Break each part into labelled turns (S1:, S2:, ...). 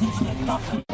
S1: Nothing.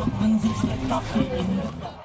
S1: Kloppen sich der Kaffee in